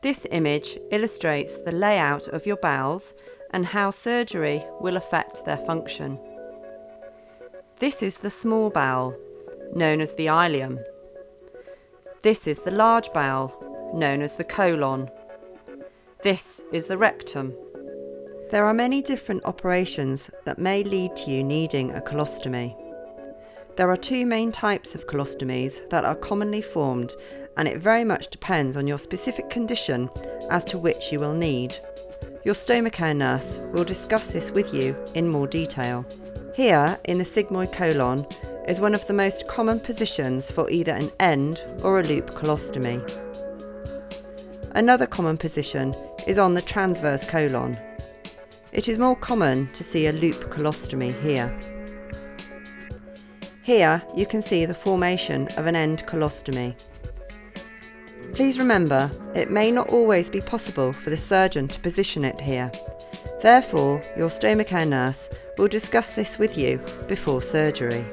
This image illustrates the layout of your bowels and how surgery will affect their function. This is the small bowel, known as the ileum. This is the large bowel, known as the colon. This is the rectum. There are many different operations that may lead to you needing a colostomy. There are two main types of colostomies that are commonly formed and it very much depends on your specific condition as to which you will need. Your stomacare nurse will discuss this with you in more detail. Here, in the sigmoid colon, is one of the most common positions for either an end or a loop colostomy. Another common position is on the transverse colon. It is more common to see a loop colostomy here. Here you can see the formation of an end colostomy. Please remember, it may not always be possible for the surgeon to position it here. Therefore, your stomacare nurse will discuss this with you before surgery.